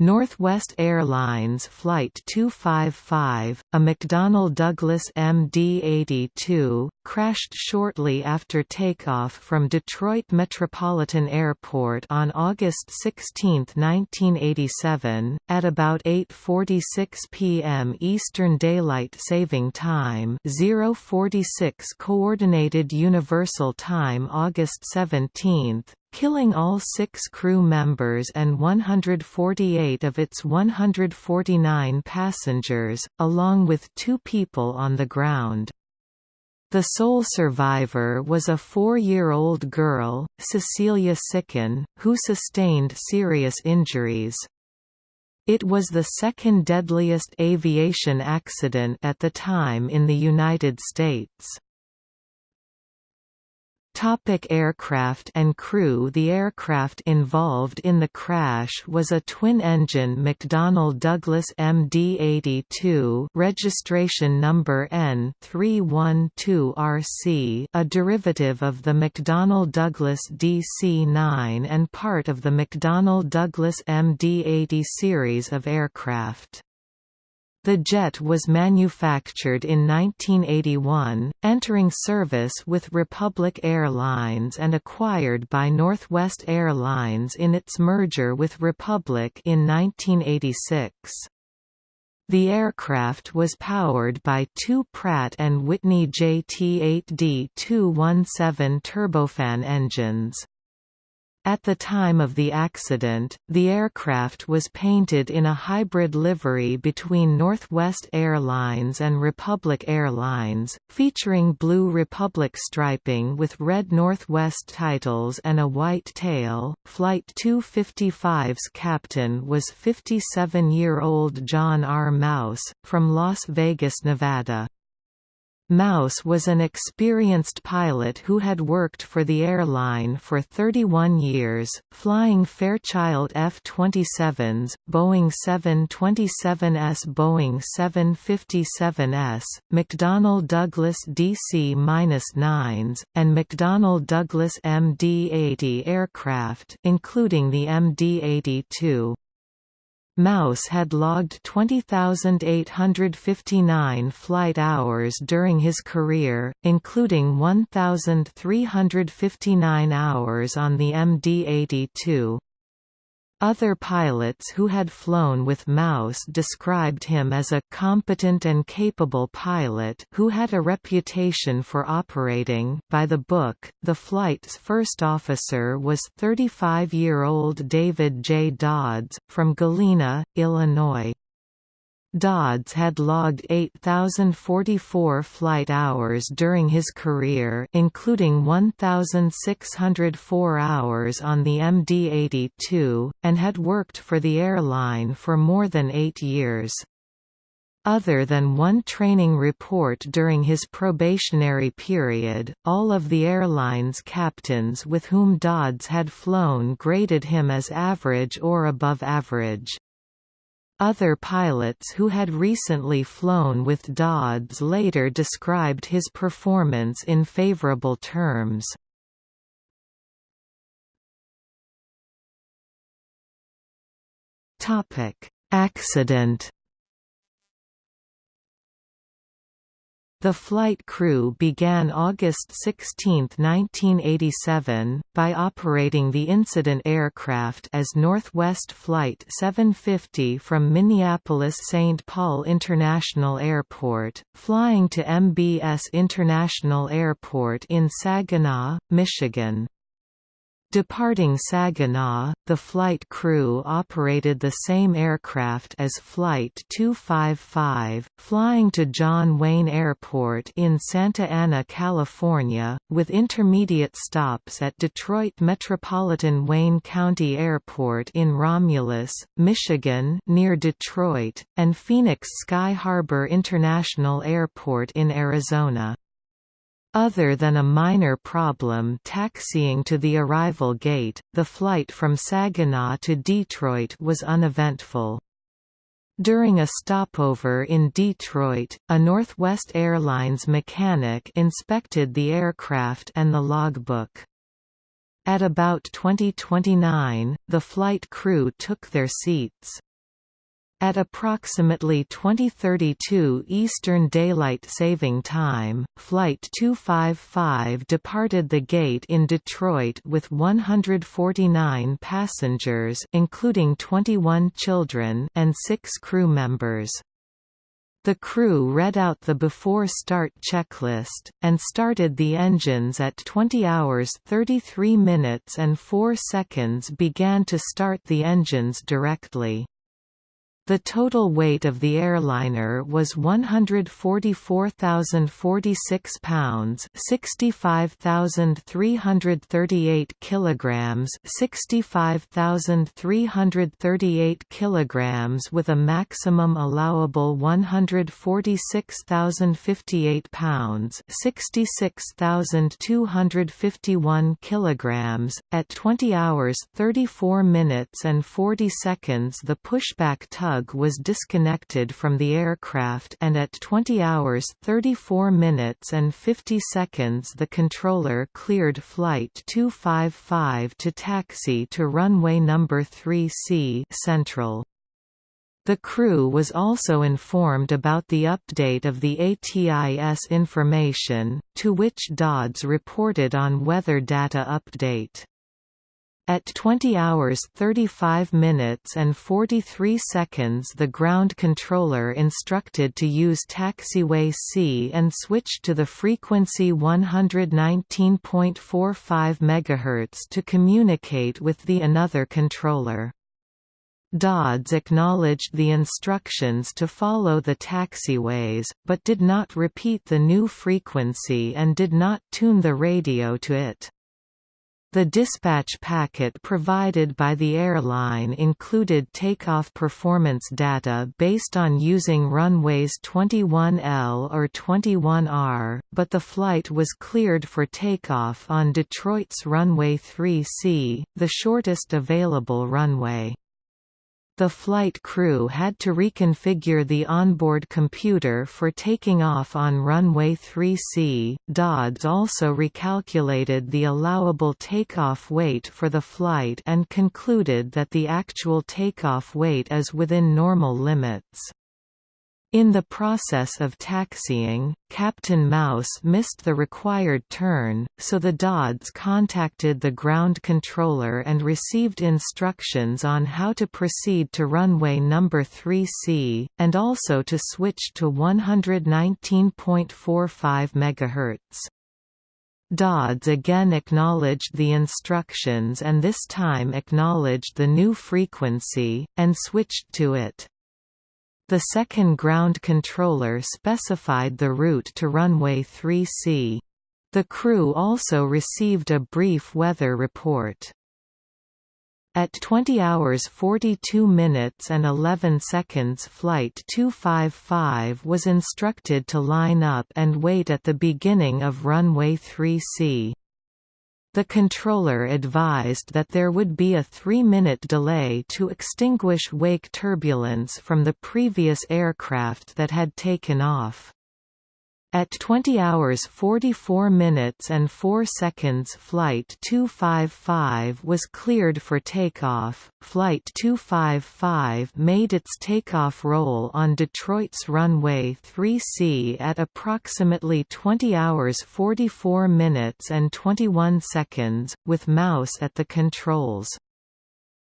Northwest Airlines Flight 255, a McDonnell Douglas MD-82, crashed shortly after takeoff from Detroit Metropolitan Airport on August 16, 1987, at about 8.46 p.m. Eastern Daylight Saving Time 046 Coordinated Universal Time August 17, killing all six crew members and 148 of its 149 passengers, along with two people on the ground. The sole survivor was a four-year-old girl, Cecelia Cichan, who sustained serious injuries. It was the second deadliest aviation accident at the time in the United States. Topic aircraft and crew The aircraft involved in the crash was a twin-engine McDonnell Douglas MD-82 registration number N312RC a derivative of the McDonnell Douglas DC-9 and part of the McDonnell Douglas MD-80 series of aircraft. The jet was manufactured in 1981, entering service with Republic Airlines and acquired by Northwest Airlines in its merger with Republic in 1986. The aircraft was powered by two Pratt & Whitney JT8D217 turbofan engines. At the time of the accident, the aircraft was painted in a hybrid livery between Northwest Airlines and Republic Airlines, featuring blue Republic striping with red Northwest titles and a white tail. Flight 255's captain was 57-year-old John R. Maus, from Las Vegas, Nevada. Maus was an experienced pilot who had worked for the airline for 31 years, flying Fairchild F-27s, Boeing 727s Boeing 757s, McDonnell Douglas DC-9s, and McDonnell Douglas MD-80 aircraft including the MD-82. Maus had logged 20,859 flight hours during his career, including 1,359 hours on the MD-82. Other pilots who had flown with Maus described him as a competent and capable pilot who had a reputation for operating by the book. The flight's first officer was 35-year-old David J. Dodds, from Galena, Illinois. Dodds had logged 8,044 flight hours during his career including 1,604 hours on the MD-82, and had worked for the airline for more than eight years. Other than one training report during his probationary period, all of the airline's captains with whom Dodds had flown graded him as average or above average. Other pilots who had recently flown with Dodds later described his performance in favorable terms. Accident The flight crew began August 16, 1987, by operating the incident aircraft as Northwest Flight 750 from Minneapolis-St. Paul International Airport, flying to MBS International Airport in Saginaw, Michigan. Departing Saginaw, the flight crew operated the same aircraft as Flight 255, flying to John Wayne Airport in Santa Ana, California, with intermediate stops at Detroit Metropolitan Wayne County Airport in Romulus, Michigan near Detroit, and Phoenix Sky Harbor International Airport in Arizona. Other than a minor problem taxiing to the arrival gate, the flight from Saginaw to Detroit was uneventful. During a stopover in Detroit, a Northwest Airlines mechanic inspected the aircraft and the logbook. At about 2029, the flight crew took their seats. At approximately 2032 Eastern Daylight Saving Time, Flight 255 departed the gate in Detroit with 149 passengers including 21 children and 6 crew members. The crew read out the before-start checklist, and started the engines at 20 hours 33 minutes and 4 seconds began to start the engines directly. The total weight of the airliner was 144,046 pounds, 65,338 kilograms, 65,338 kilograms with a maximum allowable 146,058 pounds, 66,251 kilograms. At 20 hours 34 minutes and 40 seconds the pushback tug was disconnected from the aircraft and at 20 hours 34 minutes and 50 seconds the controller cleared Flight 255 to taxi to runway number 3C Central. The crew was also informed about the update of the ATIS information, to which Dodds reported on weather data update. At 20 hours 35 minutes and 43 seconds the ground controller instructed to use taxiway C and switched to the frequency 119.45 MHz to communicate with the another controller. Dodds acknowledged the instructions to follow the taxiways, but did not repeat the new frequency and did not tune the radio to it. The dispatch packet provided by the airline included takeoff performance data based on using runways 21L or 21R, but the flight was cleared for takeoff on Detroit's runway 3C, the shortest available runway. The flight crew had to reconfigure the onboard computer for taking off on runway 3C. Dodds also recalculated the allowable takeoff weight for the flight and concluded that the actual takeoff weight is within normal limits. In the process of taxiing, Captain Maus missed the required turn, so the Dodds contacted the ground controller and received instructions on how to proceed to runway number 3C, and also to switch to 119.45 MHz. Dodds again acknowledged the instructions and this time acknowledged the new frequency, and switched to it. The second ground controller specified the route to runway 3C. The crew also received a brief weather report. At 20 hours 42 minutes and 11 seconds Flight 255 was instructed to line up and wait at the beginning of runway 3C. The controller advised that there would be a three-minute delay to extinguish wake turbulence from the previous aircraft that had taken off. At 20 hours 44 minutes and 4 seconds Flight 255 was cleared for takeoff. Flight 255 made its takeoff roll on Detroit's runway 3C at approximately 20 hours 44 minutes and 21 seconds, with Maus at the controls.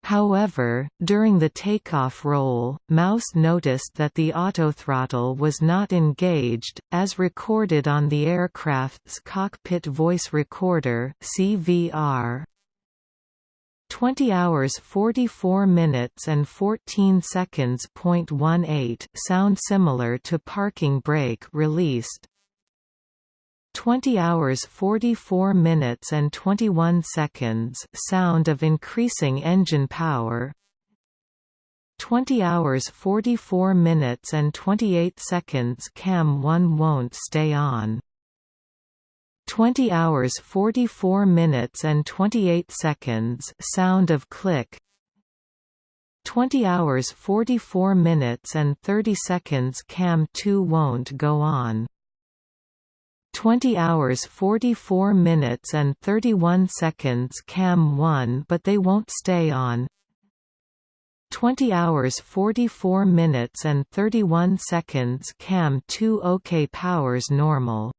However, during the takeoff roll, Maus noticed that the autothrottle was not engaged, as recorded on the aircraft's cockpit voice recorder CVR. 20 hours 44 minutes and 14 seconds. 18 sound similar to parking brake released 20 hours 44 minutes and 21 seconds sound of increasing engine power. 20 hours 44 minutes and 28 seconds cam 1 won't stay on. 20 hours 44 minutes and 28 seconds sound of click. 20 hours 44 minutes and 30 seconds cam 2 won't go on 20 hours 44 minutes and 31 seconds cam 1 but they won't stay on. 20 hours 44 minutes and 31 seconds cam 2 OK powers normal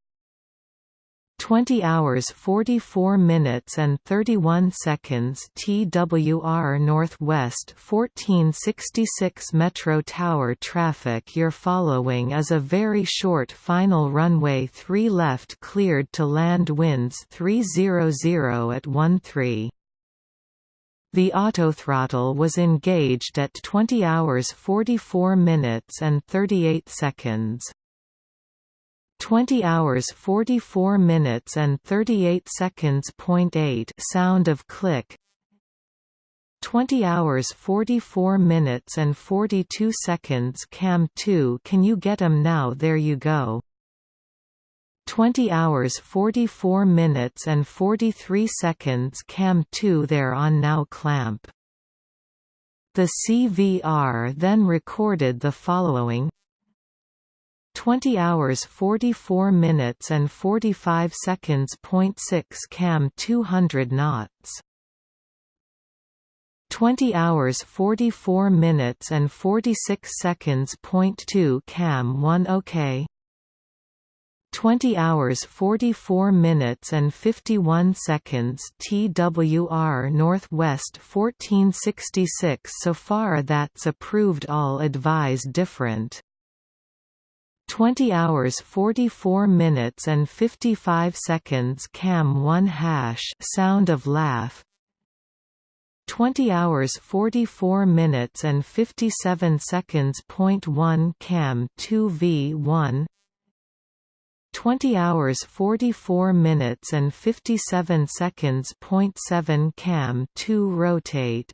20 hours 44 minutes and 31 seconds TWR Northwest 1466 Metro Tower traffic You're following is a very short final runway 3 left cleared to land winds 300 at 13. The autothrottle was engaged at 20 hours 44 minutes and 38 seconds. 20 hours 44 minutes and 38 seconds. Point 8 sound of click. 20 hours 44 minutes and 42 seconds cam 2 can you get 'em now? There you go. 20 hours 44 minutes and 43 seconds cam 2 there on now clamp. The CVR then recorded the following 20 hours 44 minutes and 45 seconds. Point 6 cam 200 knots. 20 hours 44 minutes and 46 seconds. Point 2 cam 1 OK. 20 hours 44 minutes and 51 seconds TWR Northwest 1466 so far that's approved all advise different 20 hours 44 minutes and 55 seconds cam 1 hash sound of laugh. 20 hours 44 minutes and 57 seconds point 1 cam 2 v1 20 hours 44 minutes and 57 seconds point 7 cam 2 rotate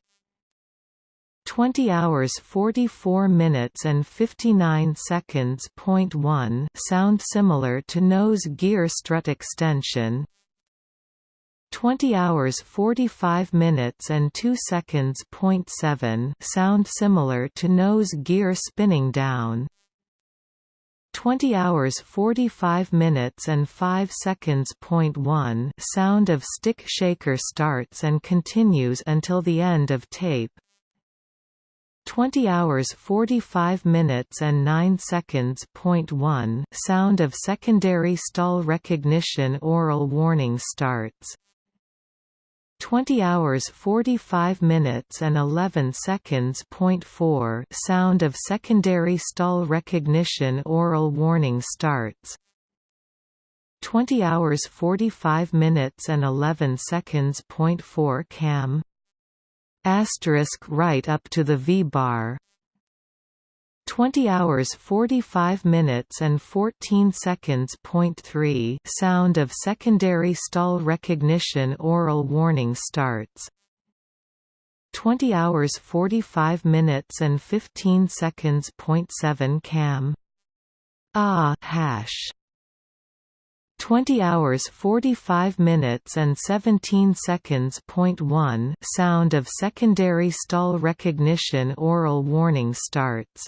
20 hours 44 minutes and 59 seconds. Point 1 sound similar to nose gear strut extension 20 hours 45 minutes and 2 seconds. Point 7 sound similar to nose gear spinning down 20 hours 45 minutes and 5 seconds. Point 1 sound of stick shaker starts and continues until the end of tape 20 hours 45 minutes and 9 seconds. Point 1 sound of secondary stall recognition aural warning starts 20 hours 45 minutes and 11 seconds. Point 4 sound of secondary stall recognition aural warning starts 20 hours 45 minutes and 11 seconds. Point 4 cam asterisk right up to the V-bar 20 hours 45 minutes and 14 seconds. Point 3 sound of secondary stall recognition aural warning starts 20 hours 45 minutes and 15 seconds. Point 7 cam ah hash 20 hours 45 minutes and 17 seconds. Point 1 sound of secondary stall recognition aural warning starts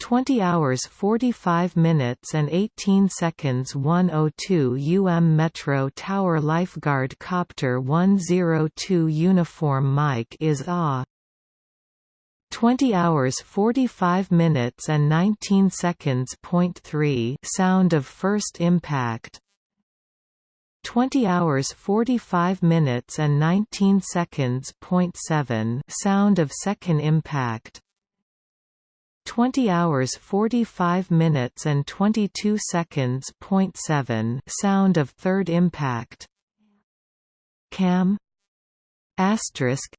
20 hours 45 minutes and 18 seconds 102 UM Metro Tower Lifeguard Copter 102 Uniform mic is ah 20 hours 45 minutes and 19 seconds. Point 3 sound of first impact 20 hours 45 minutes and 19 seconds. Point 7 sound of second impact 20 hours 45 minutes and 22 seconds. Point 7 sound of third impact cam asterisk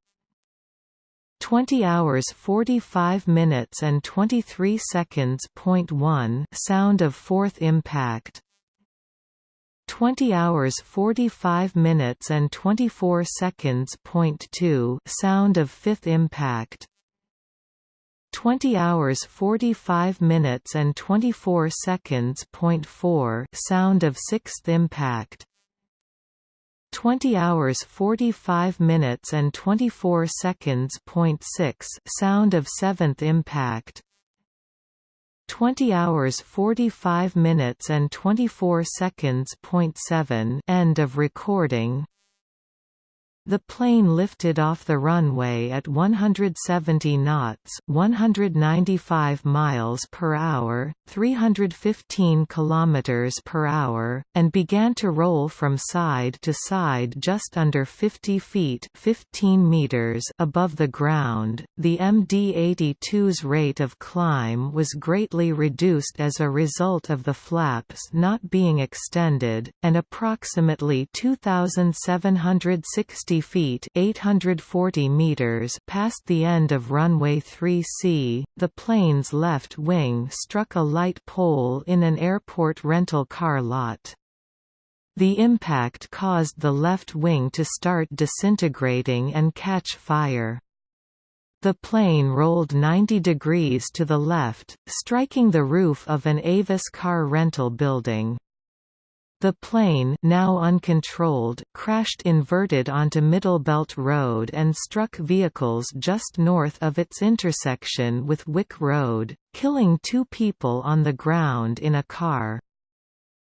20 hours 45 minutes and 23 seconds. Point 1 sound of fourth impact 20 hours 45 minutes and 24 seconds. Point 2 sound of fifth impact 20 hours 45 minutes and 24 seconds. Point 4 sound of sixth impact 20 hours 45 minutes and 24 seconds. Point 6 sound of seventh impact 20 hours 45 minutes and 24 seconds. Point 7 End of recording the plane lifted off the runway at 170 knots, 195 miles per hour, 315 kilometers per hour, and began to roll from side to side just under 50 feet, 15 meters above the ground. The MD-82's rate of climb was greatly reduced as a result of the flaps not being extended, and approximately 2760 feet 840 meters past the end of runway 3C, the plane's left wing struck a light pole in an airport rental car lot. The impact caused the left wing to start disintegrating and catch fire. The plane rolled 90 degrees to the left, striking the roof of an Avis car rental building. The plane now uncontrolled crashed inverted onto Middlebelt Road and struck vehicles just north of its intersection with Wick Road, killing two people on the ground in a car.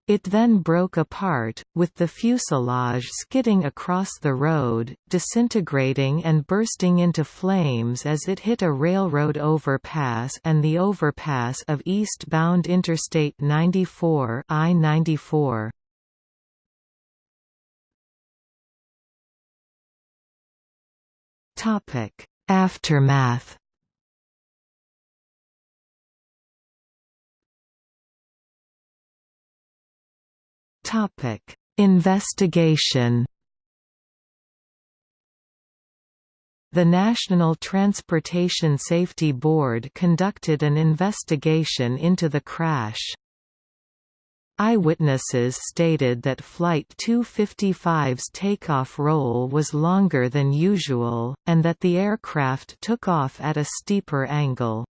It then broke apart, with the fuselage skidding across the road, disintegrating and bursting into flames as it hit a railroad overpass and the overpass of eastbound Interstate 94 I-94. Topic: Aftermath. Topic: Investigation. The National Transportation Safety Board conducted an investigation into the crash. Eyewitnesses stated that Flight 255's takeoff roll was longer than usual, and that the aircraft took off at a steeper angle.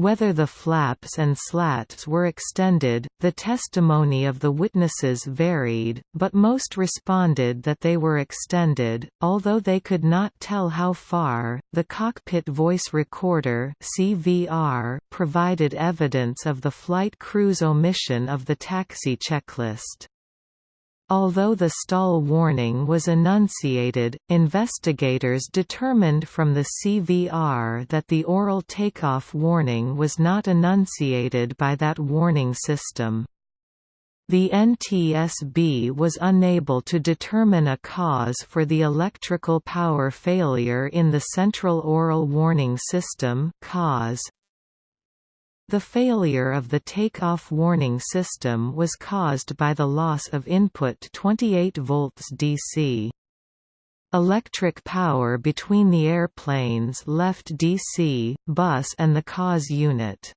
Whether the flaps and slats were extended, the testimony of the witnesses varied, but most responded that they were extended, although they could not tell how far. The cockpit voice recorder (CVR) provided evidence of the flight crew's omission of the taxi checklist. Although the stall warning was enunciated, investigators determined from the CVR that the aural takeoff warning was not enunciated by that warning system. The NTSB was unable to determine a cause for the electrical power failure in the central aural warning system CAWS. The failure of the takeoff warning system was caused by the loss of input 28 volts DC. Electric power between the airplanes left DC, bus and the CAWS unit.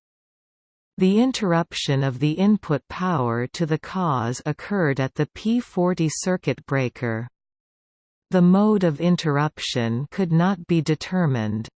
The interruption of the input power to the CAWS occurred at the P40 circuit breaker. The mode of interruption could not be determined.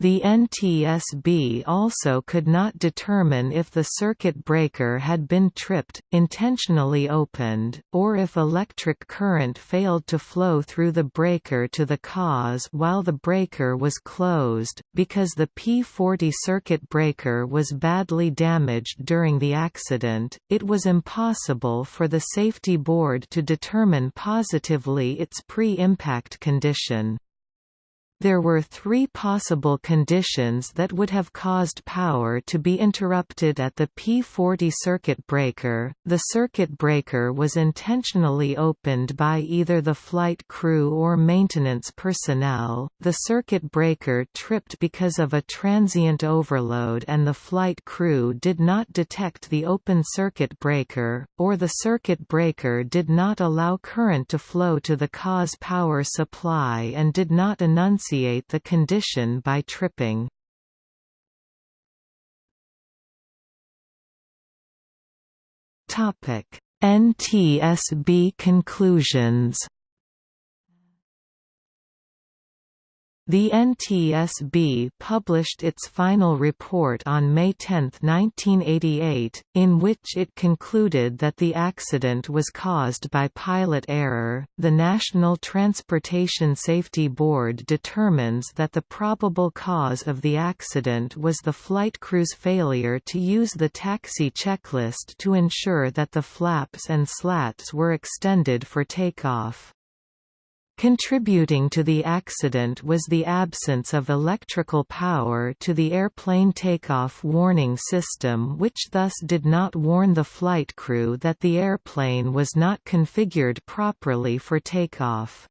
The NTSB also could not determine if the circuit breaker had been tripped, intentionally opened, or if electric current failed to flow through the breaker to the CAWS while the breaker was closed. Because the P40 circuit breaker was badly damaged during the accident, it was impossible for the safety board to determine positively its pre-impact condition. There were three possible conditions that would have caused power to be interrupted at the P40 circuit breaker. The circuit breaker was intentionally opened by either the flight crew or maintenance personnel, the circuit breaker tripped because of a transient overload and the flight crew did not detect the open circuit breaker, or the circuit breaker did not allow current to flow to the CAWS power supply and did not enunciate the condition by tripping. NTSB conclusions The NTSB published its final report on May 10, 1988, in which it concluded that the accident was caused by pilot error. The National Transportation Safety Board determines that the probable cause of the accident was the flight crew's failure to use the taxi checklist to ensure that the flaps and slats were extended for takeoff. Contributing to the accident was the absence of electrical power to the airplane takeoff warning system which thus did not warn the flight crew that the airplane was not configured properly for takeoff.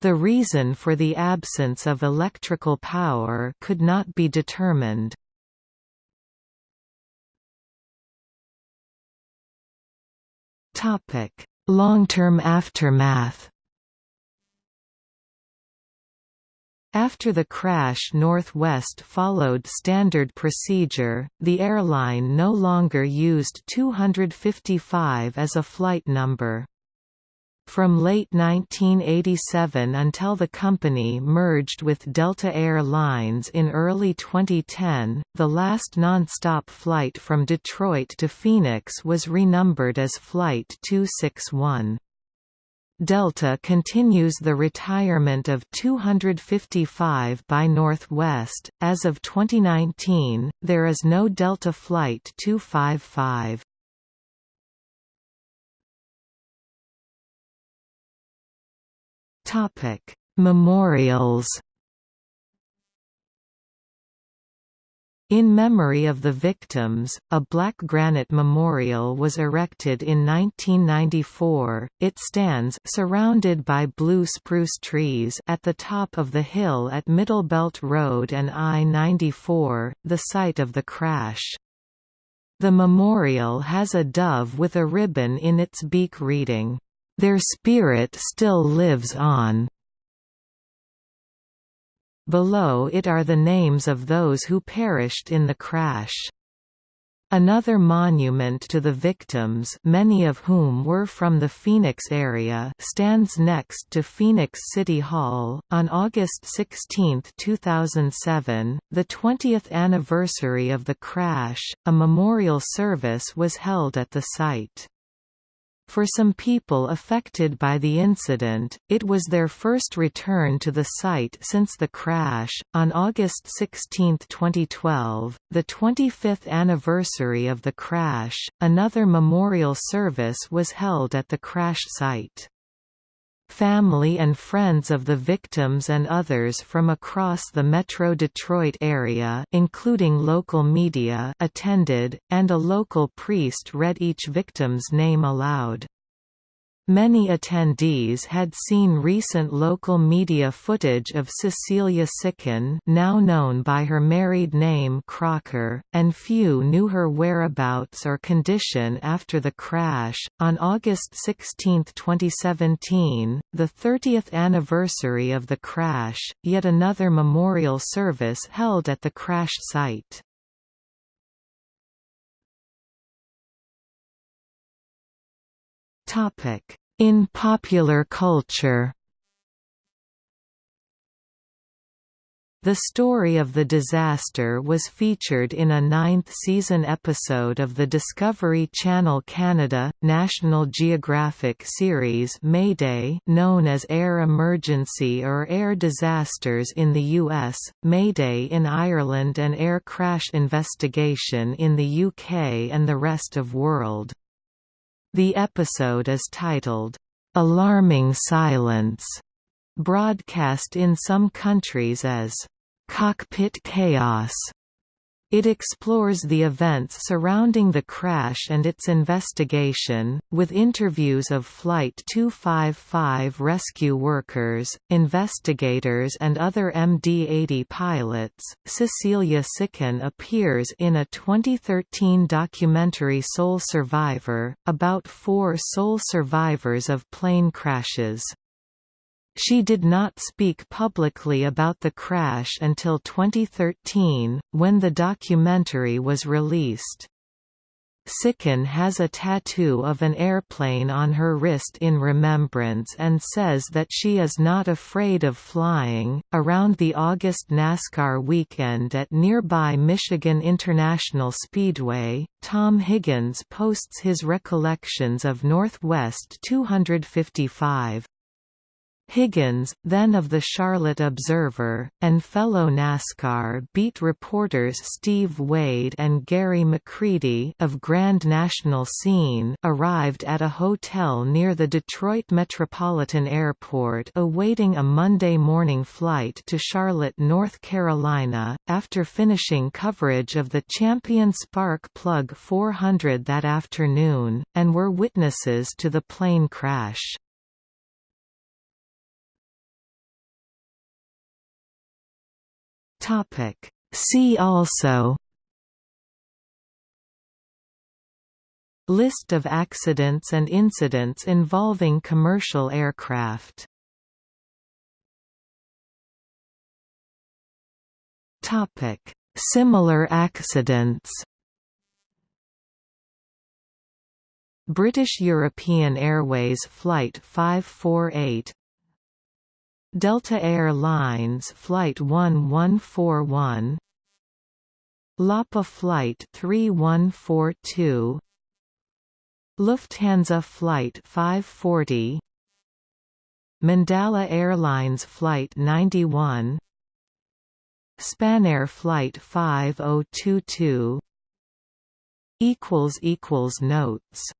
The reason for the absence of electrical power could not be determined. Long-term aftermath After the crash Northwest followed standard procedure, the airline no longer used 255 as a flight number. From late 1987 until the company merged with Delta Air Lines in early 2010, the last nonstop flight from Detroit to Phoenix was renumbered as Flight 261. Delta continues the retirement of 255 by Northwest. As of 2019, there is no Delta Flight 255. Topic: Memorials In memory of the victims, a black granite memorial was erected in 1994. It stands surrounded by blue spruce trees at the top of the hill at Middlebelt Road and I-94, the site of the crash. The memorial has a dove with a ribbon in its beak reading, "Their spirit still lives on." Below it are the names of those who perished in the crash. Another monument to the victims many of whom were from the Phoenix area stands next to Phoenix City Hall. On August 16, 2007, the 20th anniversary of the crash, a memorial service was held at the site. For some people affected by the incident, it was their first return to the site since the crash. On August 16, 2012, the 25th anniversary of the crash, another memorial service was held at the crash site. Family and friends of the victims and others from across the Metro Detroit area including local media attended, and a local priest read each victim's name aloud. Many attendees had seen recent local media footage of Cecelia Cichan now known by her married name Crocker, and few knew her whereabouts or condition after the crash. On August 16, 2017, the 30th anniversary of the crash, yet another memorial service held at the crash site. In popular culture The story of the disaster was featured in a ninth-season episode of the Discovery Channel Canada, National Geographic series Mayday known as Air Emergency or Air Disasters in the US, Mayday in Ireland and Air Crash Investigation in the UK and the rest of world. The episode is titled, "'Alarming Silence", broadcast in some countries as, "'Cockpit Chaos' It explores the events surrounding the crash and its investigation, with interviews of Flight 255 rescue workers, investigators, and other MD 80 pilots. Cecelia Cichan appears in a 2013 documentary Sole Survivor, about four sole survivors of plane crashes. She did not speak publicly about the crash until 2013, when the documentary was released. Cichan has a tattoo of an airplane on her wrist in remembrance and says that she is not afraid of flying. Around the August NASCAR weekend at nearby Michigan International Speedway, Tom Higgins posts his recollections of Northwest 255. Higgins, then of the Charlotte Observer, and fellow NASCAR beat reporters Steve Waid and Gary McCready of Grand National Scene arrived at a hotel near the Detroit Metropolitan Airport awaiting a Monday morning flight to Charlotte, North Carolina, after finishing coverage of the Champion Spark Plug 400 that afternoon, and were witnesses to the plane crash. Topic. See also List of accidents and incidents involving commercial aircraft Topic: Similar accidents. British European Airways Flight 548 Delta Air Lines Flight 1141 LAPA Flight 3142 Lufthansa Flight 540 Mandala Airlines Flight 91 Spanair Flight 5022 Notes